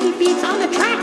He beats on the track.